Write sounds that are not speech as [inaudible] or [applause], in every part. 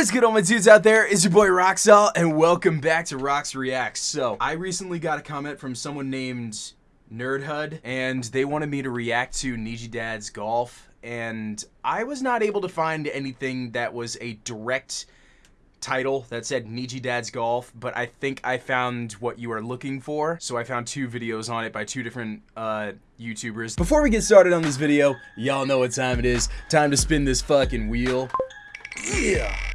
is good all my dudes out there? It's your boy Roxalt and welcome back to Rox Reacts. So, I recently got a comment from someone named Nerdhud and they wanted me to react to Niji Dad's Golf and I was not able to find anything that was a direct title that said Niji Dad's Golf, but I think I found what you are looking for. So I found two videos on it by two different uh, YouTubers. Before we get started on this video, y'all know what time it is. Time to spin this fucking wheel. Yeah!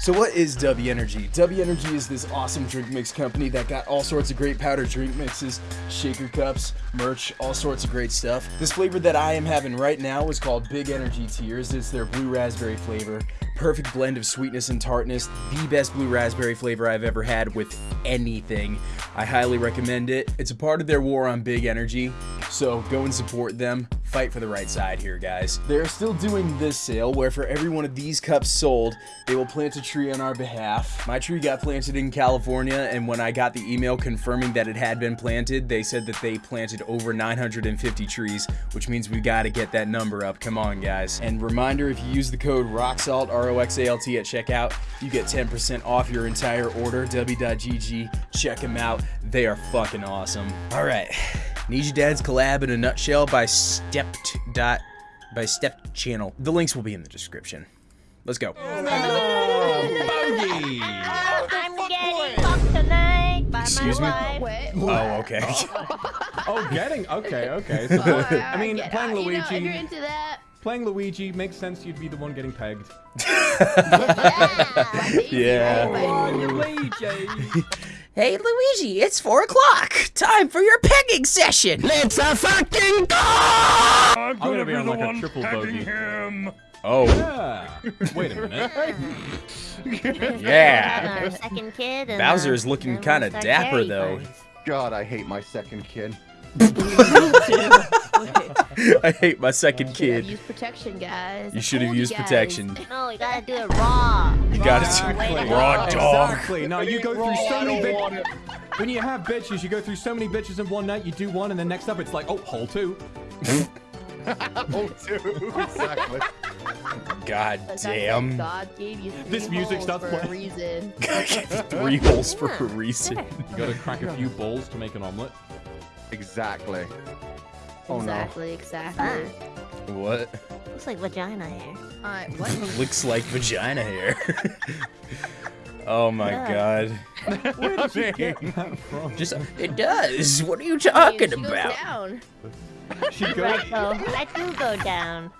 So what is W Energy? W Energy is this awesome drink mix company that got all sorts of great powder drink mixes, shaker cups, merch, all sorts of great stuff. This flavor that I am having right now is called Big Energy Tears. It's their blue raspberry flavor. Perfect blend of sweetness and tartness. The best blue raspberry flavor I've ever had with anything. I highly recommend it. It's a part of their war on big energy, so go and support them fight for the right side here, guys. They're still doing this sale where for every one of these cups sold, they will plant a tree on our behalf. My tree got planted in California, and when I got the email confirming that it had been planted, they said that they planted over 950 trees, which means we gotta get that number up. Come on, guys. And reminder, if you use the code ROXALT, R-O-X-A-L-T at checkout, you get 10% off your entire order. W.GG, check them out. They are fucking awesome. All right. Niji Dad's collab in a nutshell by Stepped dot by Stepped Channel. The links will be in the description. Let's go. I'm getting fucked tonight by Excuse me? my. Oh, okay. Oh. [laughs] oh, getting okay, okay. So, [laughs] I mean, playing out, you know, Luigi, if you're into that. playing Luigi makes sense. You'd be the one getting pegged. [laughs] Yeah. Yeah. Luigi. Hey Luigi, it's four o'clock. Time for your pegging session. Let's a fucking go! I'm gonna be on like a triple bogey. Him. Oh, Yeah. Wait a minute. [laughs] yeah. Second kid. Bowser is looking kinda dapper, though. God, I hate my second kid. [laughs] [laughs] [laughs] I hate my second kid. Use protection, guys. You should have used guys. protection. [laughs] No, you gotta do it raw. You gotta do- way to raw dog. Exactly. No, you go through so many bitches. When you have bitches, you go through so many bitches in one night. You do one, and then next up, it's like, oh, hole two. [laughs] Oh, two. exactly. God That's damn. God gave you This music holes starts for a playing. reason. Three holes for a reason. You gotta crack a few balls to make an omelet. Exactly. Oh exactly, exactly. What? Looks like vagina hair. Alright, [laughs] what? Looks like vagina hair. [laughs] oh my Yeah. god. Where did you get [laughs] that from? Just it does. What are you She talking goes about? down. She goes. Right, so I do go down.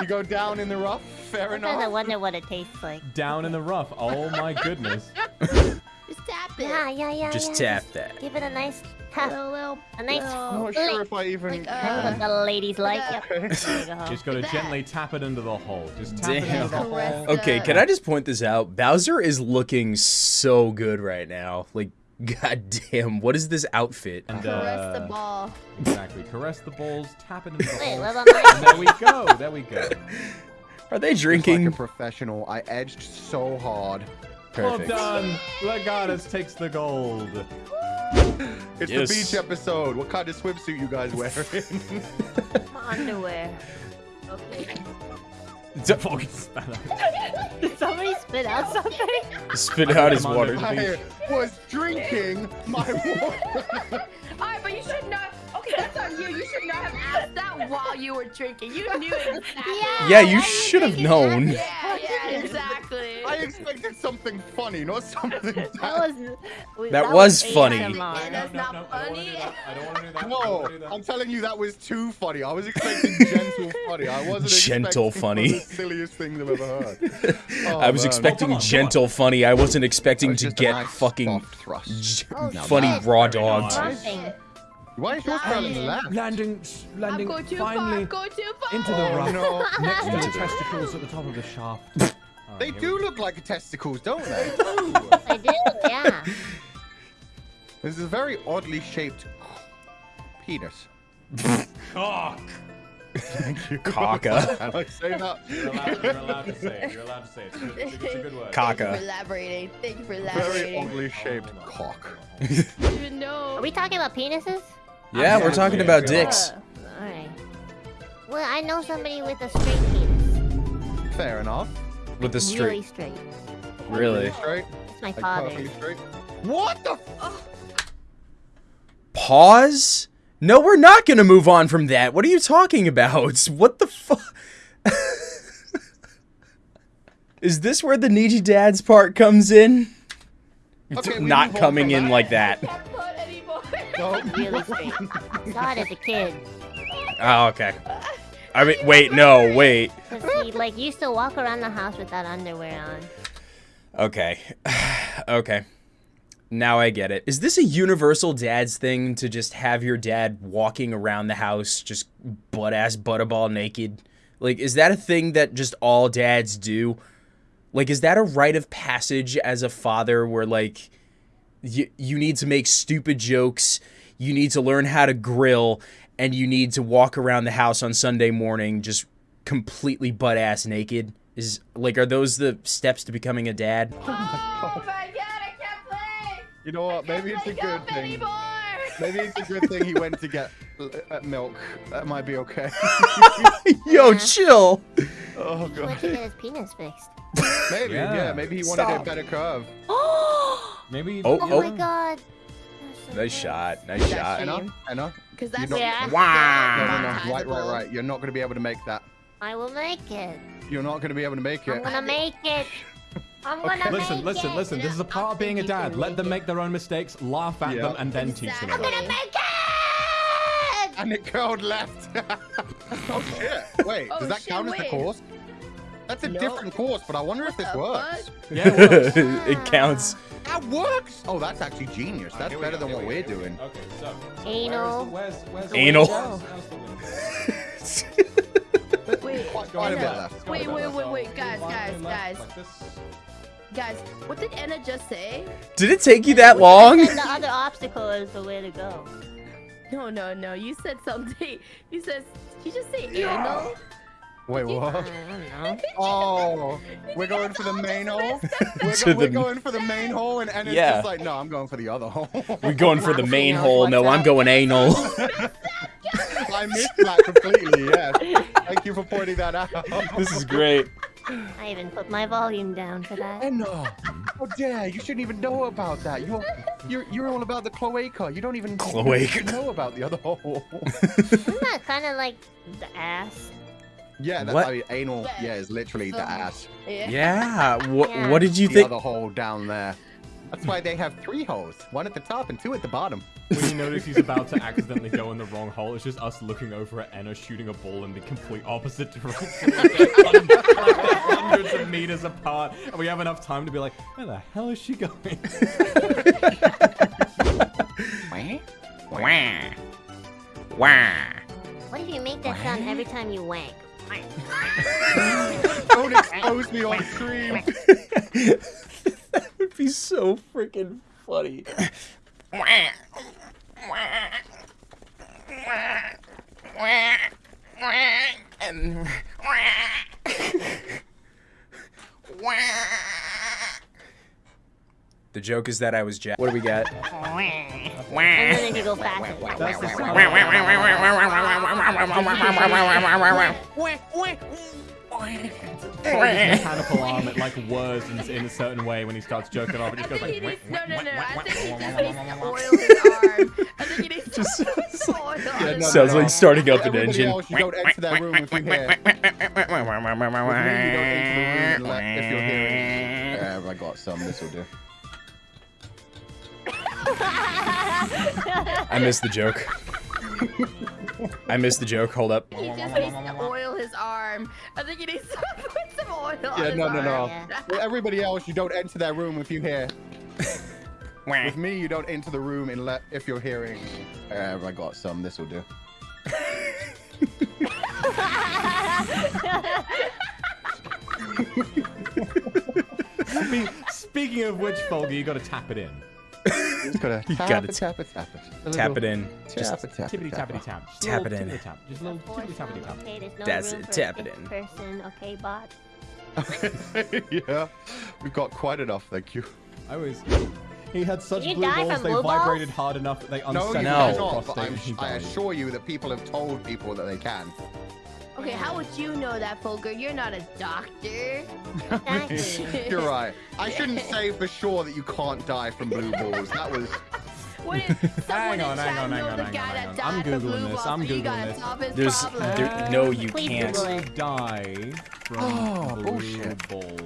You go down in the rough. Fair Sometimes I wonder what it tastes like. down in the rough. Oh my goodness. Just tap it. Yeah, yeah, yeah. Just yeah. tap that. Give it a nice tap. A little, a nice I'm not sure if I even Like, uh, can. what the ladies like. Yep. Okay. Go. Just gotta gently tap it into the hole. Just tap it Damn. into the hole. Okay, can I just point this out? Bowser is looking so good right now. Like, [laughs] god damn, what is this outfit? And, Caress the uh, ball. Exactly. Caress the balls, tap it into the Wait, hole. what about mine? And there we go. There we go. [laughs] Are they Just drinking? like a professional, I edged so hard. Perfect. Well done. Legatus takes the gold. [laughs] It's Yes. the beach episode. What kind of swimsuit you guys wearing? [laughs] My underwear. Okay. [laughs] Fucking spat out. Did somebody spit out something? Spit out his water. dude. I was drinking my water. Alright, but you should not. Okay, that's on you. You should not have asked that while you were drinking. You knew exactly. Yeah. Yeah, you should have known. Yeah, yeah, exactly. I expected something funny, not something [laughs] That bad. was. we- That was ASMR. funny. No, that's no, not no, funny. I don't want to do that. [laughs] No, do that. I'm telling you that was too funny. I was expecting [laughs] gentle funny. I wasn't Gentle expecting funny. one the silliest things I've ever heard. Oh, I was oh, man. expecting come on, gentle funny. I wasn't expecting was to get nice fucking thrust. Oh, funny shit. raw Very dogged. Why is yours curling left? Landing, I'm landing going finally far. Go too far. into the Oh, rough. no. Next to the the- testicles at the top of the shaft. Oh, They do we look like testicles, don't [laughs] they? I do, yeah. this is a very oddly shaped penis. [laughs] Cock. Thank you. [laughs] Caca. Can I say that? You're allowed, you're allowed to say it. You're allowed to say it. It's a good, it's a, it's a good word. Thank you Caca. for elaborating. Thank you for elaborating. Very elaborating. oddly shaped Hold on. cock. I even know. Are we talking about penises? Yeah, we're talking about yeah. dicks. Uh, Alright. Well, I know somebody with a straight penis. Fair enough. With the Really straight. straight. Really? Straight. It's my father. perfectly. What the? F- oh. Pause? No, we're not gonna move on from that. What are you talking about? [laughs] What the fuck? [laughs] Is this where the needy dads part comes in? Okay, we not coming in that. like that. Can't put anymore. no. Really straight. Saw it as a kid. Oh, okay. I mean, wait, no, wait. Cause he like used to walk around the house without underwear on. Okay. [sighs] okay. Now I get it. Is this a universal dad's thing to just have your dad walking around the house just butt ass butterball naked? Like, is that a thing that just all dads do? Like, is that a rite of passage as a father where, like, you, you need to make stupid jokes, you need to learn how to grill, and you need to walk around the house on Sunday morning just completely butt ass naked? Is like, are those the steps to becoming a dad? Oh my god, I can't play. You know what? Maybe it's a good thing. anymore. Maybe it's a good thing he went to get uh, milk. That might be okay. [laughs] Yo, chill. oh He went to get his penis fixed. Maybe, yeah. Yeah. Maybe he wanted Stop. a better curve. Oh, [gasps] Maybe. Oh, Oh, oh. my god. That's so Nice shot. Nice shot. Anna, Anna. because You that's don't- Yeah. Wow. No, no, no. Right, right, right. You're not going to be able to make that. I will make it. You're not going to be able to make it. I'm gonna make it. I'm Okay. gonna Listen, make listen, it. listen. This is a part of being a dad. Let them make their own mistakes, laugh at Yeah. them, and then teach them. I'm gonna it. make it. And it curled left. [laughs] oh shit. Wait, Oh, does that shit, count as the course? That's a No. different course, but I wonder if this the works. Yeah, [laughs] it works. it ah. counts. That works. Oh, that's actually genius. That's Here we better go, than what we we're doing. Okay, so. Anal. Where's, where's, where's Anal. Where's, where's the window? Wait, Quite, quite a bit Anna, left. Wait, wait, wait, wait, guys, guys, guys. guys, what did Anna just say? Did it take you that long? And the other [laughs] obstacle is the way to go. No, no, no. You said something. [laughs] You said. Did you just say anal? Wait, what? [laughs] Oh, we're going for the main hole. We're, go- we're going for the main hole, and Anna's Yeah. just like, no, I'm going for the other hole. [laughs] We're going for the main out, hole. No, what's I'm up? going anal. [laughs] I missed that completely. Yes. Thank you for pointing that out. this is great. I even put my volume down for that. Anna, oh dare you? Shouldn't even know about that. You're you're you're all about the cloaca. You don't even Cloaca. know about the other hole. Isn't that kind of like the ass? Yeah, that, What? I mean, anal. Yeah, is literally the ass. Yeah. [laughs] What, Yeah. what did you The think? other hole down there. That's why they have three holes. One at the top and two at the bottom. When you [laughs] notice he's about to accidentally go in the wrong hole, it's just us looking over at Enna shooting a ball in the complete opposite direction. like, [laughs] like hundreds of meters apart, and we have enough time to be like, where the hell is she going? What if you make that sound every time you wank? Don't expose me on stream. [laughs] that would be so freaking funny. And [laughs] the joke is that I was Jack. What do we got? [laughs] And then if you go faster. That's the sound. Mechanical arm, it like whirs in, in a certain way when he starts jerking off. It just goes like. needs, no, no, no. I think he just needs to oil his arm. I think he needs Just- to oil his Yeah, no, Sounds no, like starting up an Everybody engine. else, you don't enter that room if you hear. With me, you don't enter the room unless if you're hearing. Yeah, I got some. This will do. I missed the joke. I missed the joke. Hold up. He just needs to oil his arm. I think he needs to [laughs] put some oil on Yeah, his no, no, no. arm. Yeah. With everybody else, you don't enter that room if you hear. [laughs] With me, you don't enter the room unless if you're hearing. Uh, I got some. This will do. [laughs] Spe- Speaking of which, Fulgur, you gotta tap it in. Just gotta You tap gotta it, tap it, tap it. A Tap little it in. Just Tap it, tap it, tap it. tap. Just a Tap it in. tap. Just a little tippity tappity tap. Okay, there's no That's room it, tap it in. person. Okay, bot. Okay. [laughs] yeah, we've got quite enough. Thank you. I was. He had such blue balls, from they blue balls? vibrated hard enough that they No, unsettled you No. his cannot. I'm, and he I died. assure you that people have told people that they can. Okay, how would you know that, Fulgur? You're not a doctor. [laughs] You're right. I shouldn't [laughs] say for sure that you can't die from blue balls. That was. [laughs] What if Hang on, hang on, hang on, hang on, hang on. I'm Googling this, I'm you Googling gotta this. There's there, no, you Please can't. Google To it. die from Oh, blue bullshit. balls.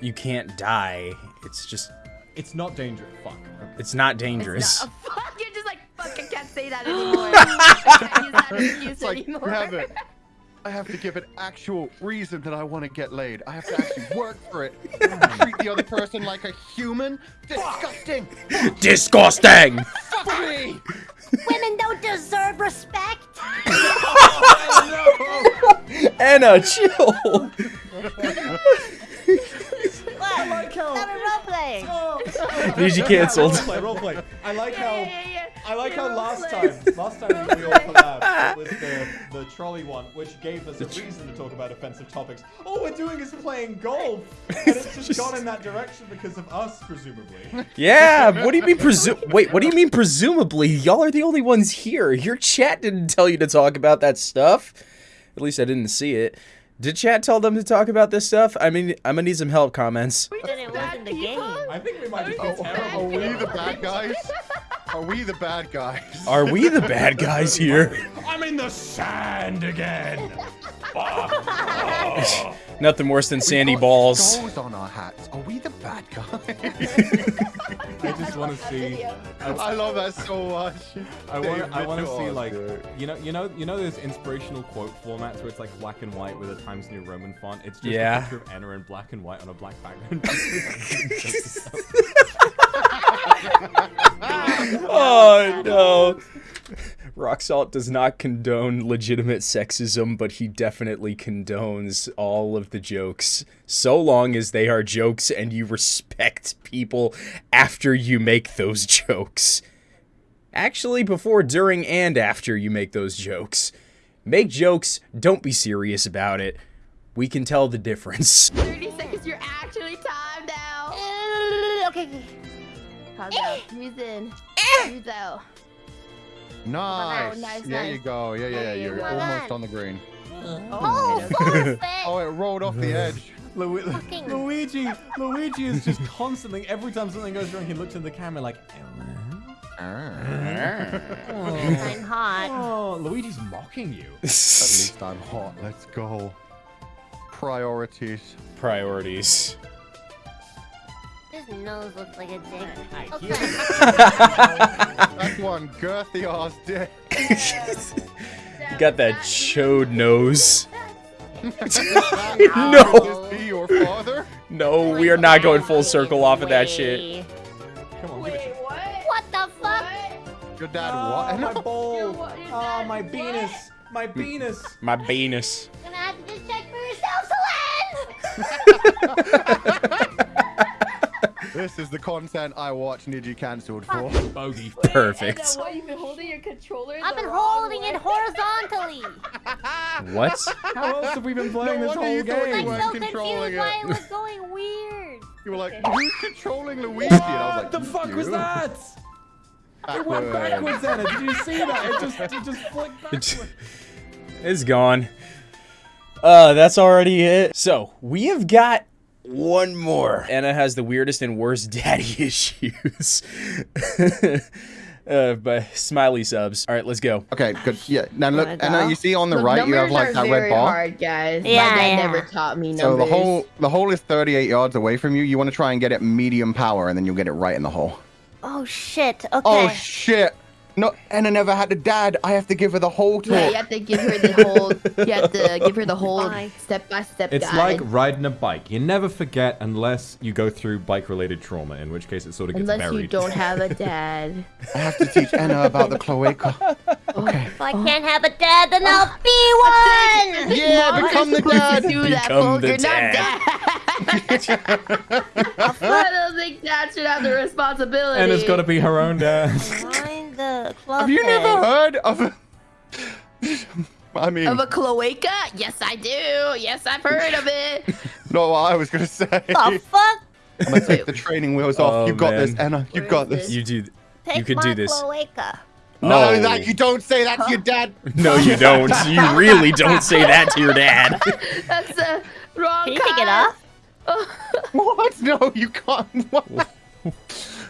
You can't die. It's just It's not dangerous. Fuck. it's not It's dangerous. not- fuck, you're just like, fuck, I can't say that anymore. I can't use that excuse like, anymore. Have it. I have to give an actual reason that I want to get laid. I have to actually [laughs] work for it. Hmm. Treat the other person like a human. Disgusting. [laughs] Disgusting. Fuck me. Women don't deserve respect. [laughs] Anna, chill. What? like how- Stop it role playing. Need you [laughs] canceled. Roleplay, roleplay. I like Yeah, how. yeah, yeah, yeah. I like how last roleplay. time, last time we all [laughs] collabed with the, the trolley one, which gave us a reason to talk about offensive topics. All we're doing is playing golf, [laughs] and it's just gone in that direction because of us, presumably. Yeah. What do you mean presu- Wait. What do you mean presumably? Y'all are the only ones here. Your chat didn't tell you to talk about that stuff. At least I didn't see it. Did chat tell them to talk about this stuff? I mean, I'm gonna need some help comments. We didn't it bad the game. I think we might just Are be we terrible. Are we the bad guys? Are we the bad guys? Are we the bad guys [laughs] here? I'm in the sand again. [laughs] Nothing worse than sandy Got balls. Skulls on our hats. Are we the bad guys? [laughs] I just want to see. I love that so much. I want. I want to see like you know, you know, you know those inspirational quote formats where it's like black and white with a Times New Roman font. It's just Yeah. a picture of Anna in black and white on a black background. [laughs] [laughs] Roxalt does not condone legitimate sexism, but he definitely condones all of the jokes. So long as they are jokes and you respect people after you make those [laughs] jokes. Actually, before, during, and after you make those jokes. Make jokes, don't be serious about it. We can tell the difference. [laughs] 30 seconds, you're actually timed out. [laughs] Okay. okay. Pause eh. eh. out. Breathe in. Breathe out. Nice. Oh, nice, There you go. Yeah, yeah, yeah. You You're go. almost on the green. Oh, [laughs] forfeit. Oh, it rolled off the edge. Lu- Fucking- Luigi, Luigi is just constantly. Every time something goes wrong, he looks in the camera like. I'm hot. Oh, Luigi's mocking you. [laughs] At least I'm hot. Let's go. Priorities. Priorities. His nose looks like a dick. Okay. Hear That's one girthy ass dick. [laughs] You got that chode nose. [laughs] No, this be your father? no, we are not going full circle off of that shit. Come on, give it. Wait, what? What the fuck? What? Your dad Oh, what? [laughs] my ball. Your your Oh, my what? penis. My penis. My penis. Gonna have to just check for yourself, Selen! This is the content I watch Niji cancelled for. Bogey. Perfect. Anna, what, you've been holding your controller I've been holding way? it horizontally. [laughs] What? How else have we been playing No this whole you thought you I'm game? weren't so controlling confused why it. it was [laughs] going weird. You were like, Okay. who's controlling Luigi? And I was What like, the fuck was "You." that? It went Backwards. backwards, Anna. Did you see that? It just, it just flicked [laughs] backwards. It's gone. Uh, that's already it. So, we have got one more. Anna has the weirdest and worst [laughs] daddy issues. uh, by smiley subs. All right, let's go. Okay, good. Yeah. Now look, Wanna and now you see on the Look, right, you have like that red bar. hard, guys. Yeah, My dad yeah. never taught me numbers. So the hole, the hole is 38 yards away from you. You want to try and get it medium power, and then you'll get it right in the hole. Oh shit. Okay. Oh shit! No, Anna never had a dad. I have to give her the whole Yeah, you have to give her the whole. You have to [laughs] give her the whole Bye. step by step It's guide. like riding a bike. You never forget unless you go through bike-related trauma, in which case it sort of gets Unless buried. you don't have a [laughs] dad. I have to teach Anna about the cloaca. [laughs] Oh. Okay. If I can't have a dad, then I'll be one. Yeah, become the dad. To do that, Become the Fulgur, dad. Not dad. I don't think dad should have the responsibility. and it's got to be her own dad. Find the club [laughs] Have you head. never heard of? A... I mean, Of a cloaca? Yes, I do. Yes, I've heard of it. [laughs] not what I was gonna say. The fuck? I'm gonna take the training wheels off. Oh, you got man. this, Anna. You Where got is this. You do. Take You can my do this. cloaca. No, Oh. that you don't say that to your dad. [laughs] No, you don't. You really don't say that to your dad. That's the wrong Can you take it off? [laughs] What? No, you can't. [laughs] What?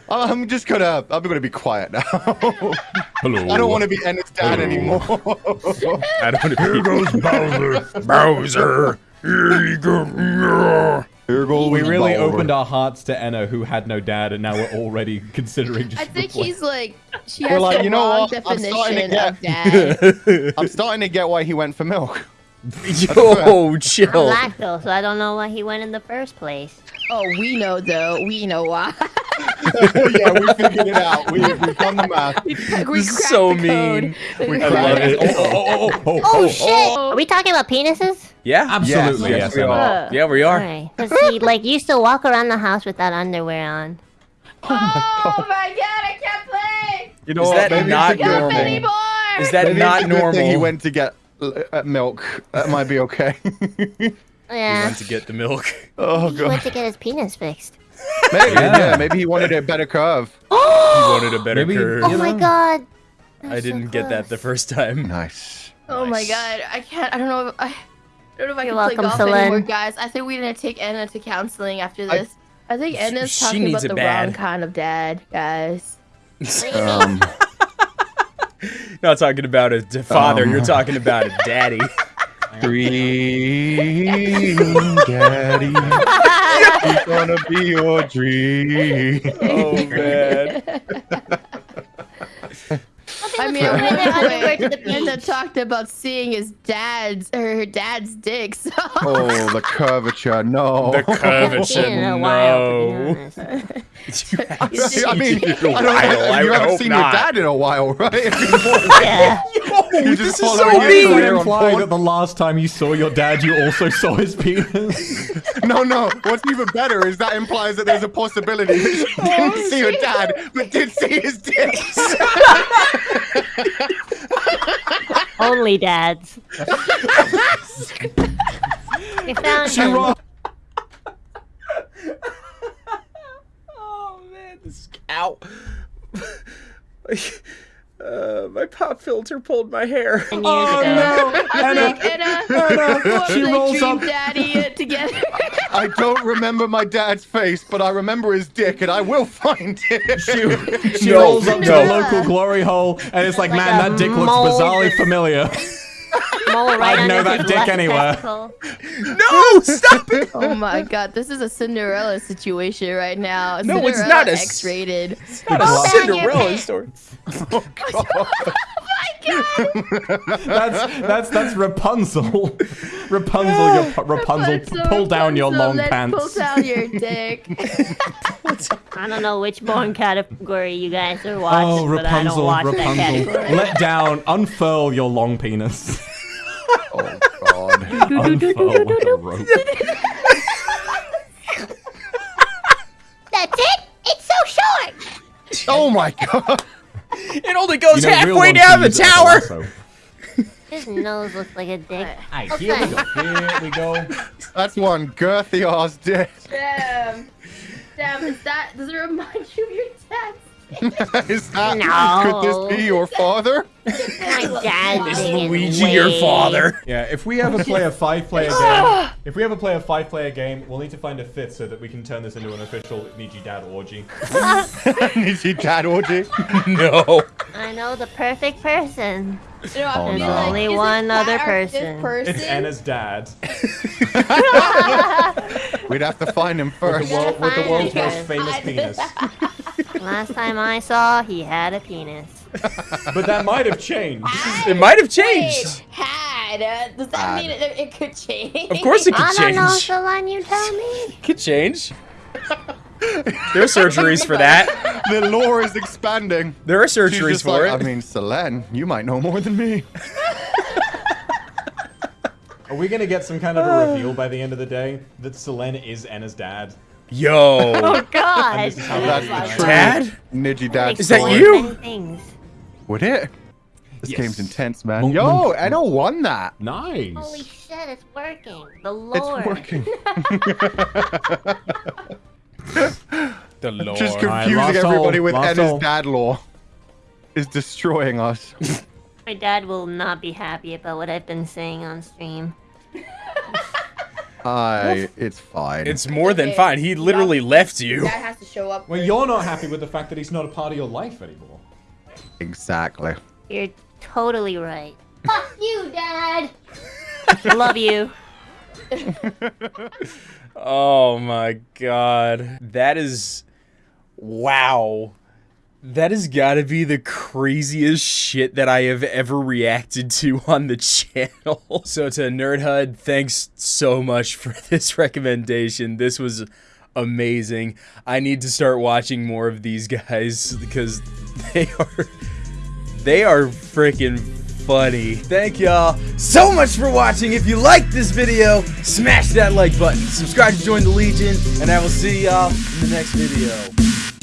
I'm just gonna. I'm gonna be quiet now. [laughs] Hello. I don't want to be Ennis dad anymore. I don't want to Here goes Bowser. Bowser. Here you go. Here goes We really Bowser. opened our hearts to Enna, who had no dad, and now we're already considering just. I think repla- he's like she Well, has like, the you know what? I'm starting to definition of get- dad. I'm starting to get why he went for milk. Yo, I'm chill. lactose, so I don't know why he went in the first place. oh, we know though. We know why. yeah, we figured it out. We, we've done the math. we This is so the mean. We I love it. Oh, oh, oh, oh, oh, Oh shit! Are we talking about penises? Yeah? Absolutely, Yes, yes, we Enna. are. Yeah, we are. Alright. Cause he like used to walk around the house without underwear on. Oh my god, I can't play. You know Is what? that not it's a good normal? Is that Maybe not it's a good thing He went to get uh, milk. That might be okay. [laughs] He Yeah. went to get the milk. [laughs] oh He went god. to get his penis fixed. Maybe. Yeah. Yeah. Maybe he wanted a better curve. [gasps] He wanted a better Maybe- curve. Oh my god. I didn't get that the first time. Nice. Oh my god, I can't. I don't know. If, I, I don't know if I You're can welcome, play golf Selen. anymore, guys. I think we're gonna take Anna to counseling after this. I, think Anna's talking about the bad. wrong kind of dad, guys. Um, [laughs] Not talking about a father, Um. you're talking about a daddy. [laughs] dream, daddy. He's gonna be your dream. oh man. [laughs] I mean, Put at their one underwear to the Anna talked about seeing his dad's or her dad's dick. So Oh, the curvature. No. The curvature, been a no. to be. [laughs] I mean, I don't, While, I you haven't seen not. your dad in a while, right? Yeah. [laughs] You this just is so mean. it career imply that the last time you saw your dad, you also saw his penis? [laughs] No, no. What's even better is that implies that there's a possibility that you didn't oh, see your dad, but did see his dick. Only dads. we found She him. Oh man, this cow. Uh, my pop filter pulled my hair. [laughs] Oh ago. no! [laughs] I Anna, think Anna, Anna, [laughs] she rolls up. daddy uh, together. I don't remember my dad's face, but I remember his dick, and I will find it. She, she No, rolls up to the local glory hole, and it's like, Like man, that dick looks bizarrely familiar. Mole right I'd know that dick anywhere. testicle. [laughs] No, stop it! Oh my god, this is a Cinderella situation right now. No, it's Cinderella not a s- X-rated. It's Not a Roll down your Cinderella [laughs] [laughs] pants. [laughs] story. That's that's that's Rapunzel. [laughs] Rapunzel, your pu- Rapunzel, p- pull down your long let's pants. Pull down your dick. [laughs] I don't know which born category you guys are watching, Oh, but I don't Rapunzel, that Rapunzel. category. Let down, unfurl your long penis. Oh God. unfurl like a rope. That's it? It's so short! Oh my God. [laughs] It only goes You know, halfway down the use it as tower. His nose looks like a dick. Hey, here we go. Here we go. [laughs] That's one girthy ass dick. Damn. Damn, is that, does it remind you of your dad's [laughs] Is that? No. Could this be your father? My dad Is Luigi way- your father? Yeah, if we ever play a [laughs] five-player game, if we ever play a five-player game, we'll need to find a fifth so that we can turn this into an official Niji Dad orgy. [laughs] Is he dad orgy? No. I know the perfect person. You know, Oh, no. like, Only one other person. Person? It's Anna's dad, [laughs] [laughs] We'd have to find him first. the world, with the world's it. most famous [laughs] penis. Last time I saw, he had a penis. But that might have changed. It might have Wait, changed. had. Uh, does that Had. mean it, it could change? Of course it I could don't know, change. Selen, you tell me. Could change. There are surgeries for that. [laughs] The lore is expanding. There are surgeries for like, it. I mean, Selen, you might know more than me. [laughs] Are we gonna get some kind of a reveal by the end of the day that Selen is Anna's dad? Yo. Oh, God. This is how That's the gonna- Dad? Niji dad Is that you? Many things. Would it? This Yes. game's intense, man. Monk, Yo, monk. Anna won that. Nice. Holy shit, it's working. The lore. It's working. [laughs] The Lord. Just confusing last everybody hole, with last Anna's hole. dad lore. is destroying us. [laughs] My dad will not be happy about what I've been saying on stream. [laughs] I, it's fine. It's more than okay. fine. He literally left you. Dad has to show up. Well, you're not [laughs] happy with the fact that he's not a part of your life anymore. exactly. You're totally right. Fuck you, Dad! I love you. Oh my god. That is. Wow. That has got to be the craziest shit that I have ever reacted to [laughs] on the channel. [laughs] So, to Nerd HUD, thanks so much for [laughs] this recommendation. This was amazing. I need to start watching more of these guys because they are. They are freaking funny. Thank y'all so much for watching. If you liked this video, smash that like button. Subscribe to join the Legion, and I will see y'all in the next video.